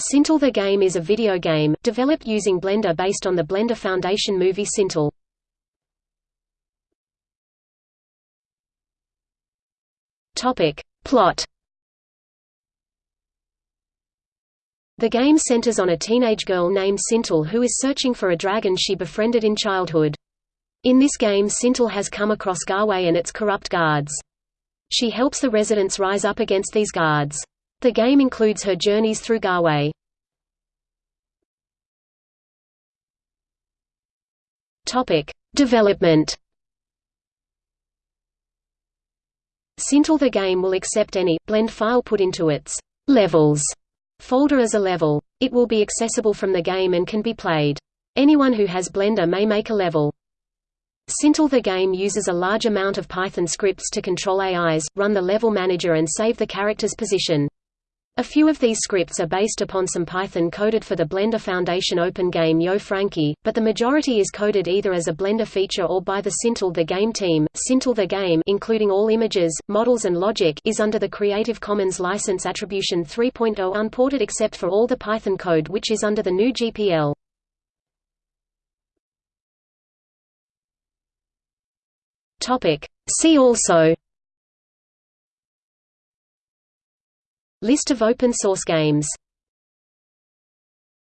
Sintel the game is a video game, developed using Blender based on the Blender Foundation movie Sintel. Plot The game centers on a teenage girl named Sintel who is searching for a dragon she befriended in childhood. In this game Sintel has come across Garway and its corrupt guards. She helps the residents rise up against these guards. The game includes her journeys through Garway. Topic: Development. Sintel the game will accept any blend file put into its levels folder as a level. It will be accessible from the game and can be played. Anyone who has Blender may make a level. Sintel the game uses a large amount of Python scripts to control AIs, run the level manager and save the character's position. A few of these scripts are based upon some Python coded for the Blender Foundation open game Yo Frankie, but the majority is coded either as a Blender feature or by the Sintel the Game team. Sintel the Game including all images, models and logic is under the Creative Commons License Attribution 3.0 unported except for all the Python code which is under the GNU GPL. See also List of open source games